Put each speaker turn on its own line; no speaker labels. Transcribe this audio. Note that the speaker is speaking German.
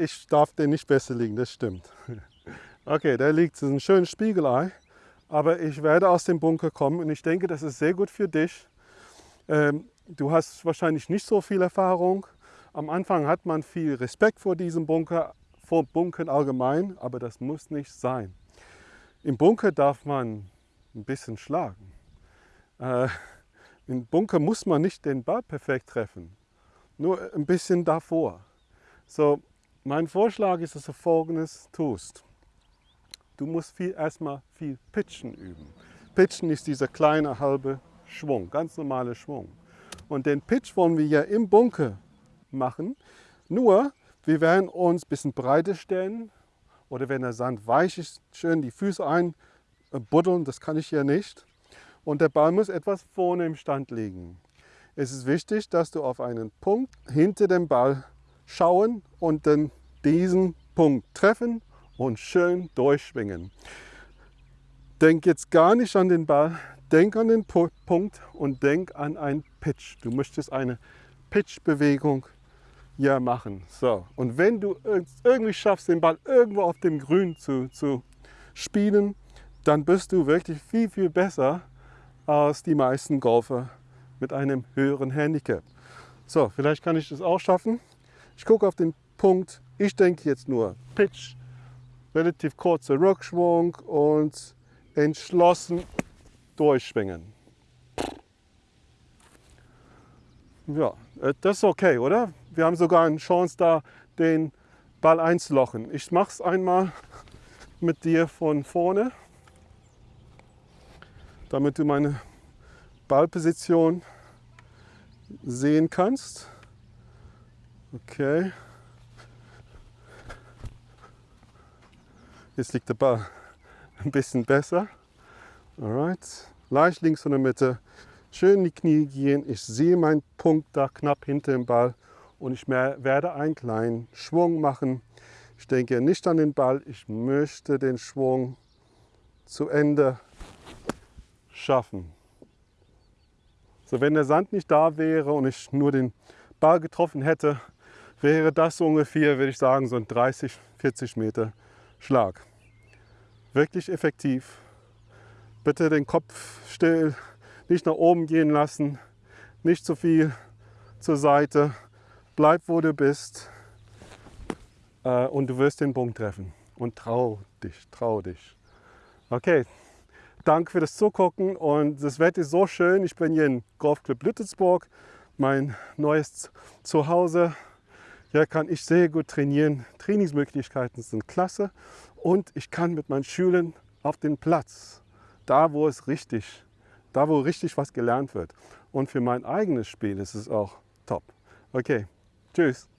ich darf den nicht besser liegen, das stimmt. Okay, da liegt ein schönes Spiegelei, aber ich werde aus dem Bunker kommen und ich denke, das ist sehr gut für dich. Ähm, du hast wahrscheinlich nicht so viel Erfahrung. Am Anfang hat man viel Respekt vor diesem Bunker, vor Bunkern allgemein, aber das muss nicht sein. Im Bunker darf man ein bisschen schlagen. Äh, Im Bunker muss man nicht den Ball perfekt treffen, nur ein bisschen davor. So, mein Vorschlag ist, dass du folgendes tust. Du musst viel, erstmal viel Pitchen üben. Pitchen ist dieser kleine halbe Schwung, ganz normaler Schwung. Und den Pitch wollen wir ja im Bunker machen. Nur, wir werden uns ein bisschen breiter stellen oder wenn der Sand weich ist, schön die Füße einbuddeln, das kann ich ja nicht. Und der Ball muss etwas vorne im Stand liegen. Es ist wichtig, dass du auf einen Punkt hinter dem Ball schauen und dann diesen Punkt treffen und schön durchschwingen. Denk jetzt gar nicht an den Ball, denk an den Punkt und denk an einen Pitch. Du möchtest eine Pitch-Bewegung ja machen. So. Und wenn du irgendwie schaffst, den Ball irgendwo auf dem Grün zu, zu spielen, dann bist du wirklich viel, viel besser als die meisten Golfer mit einem höheren Handicap. So, vielleicht kann ich das auch schaffen. Ich gucke auf den Punkt. Ich denke jetzt nur Pitch, relativ kurzer Rückschwung und entschlossen durchschwingen. Ja, äh, das ist okay, oder? Wir haben sogar eine Chance da, den Ball einzulochen. Ich mache es einmal mit dir von vorne, damit du meine Ballposition sehen kannst. Okay. Jetzt liegt der Ball ein bisschen besser. Alright. Leicht links von der Mitte. Schön in die Knie gehen. Ich sehe meinen Punkt da knapp hinter dem Ball und ich werde einen kleinen Schwung machen. Ich denke nicht an den Ball. Ich möchte den Schwung zu Ende schaffen. So, wenn der Sand nicht da wäre und ich nur den Ball getroffen hätte, wäre das ungefähr, würde ich sagen, so ein 30, 40 Meter Schlag. Wirklich effektiv. Bitte den Kopf still, nicht nach oben gehen lassen, nicht zu viel zur Seite. Bleib, wo du bist äh, und du wirst den Punkt treffen. Und trau dich, trau dich. Okay, danke für das Zugucken und das Wetter ist so schön. Ich bin hier in Golfclub Lüttelsburg, mein neues Zuhause. Hier kann ich sehr gut trainieren. Trainingsmöglichkeiten sind klasse und ich kann mit meinen Schülern auf den Platz, da wo es richtig, da wo richtig was gelernt wird. Und für mein eigenes Spiel ist es auch top. Okay, tschüss.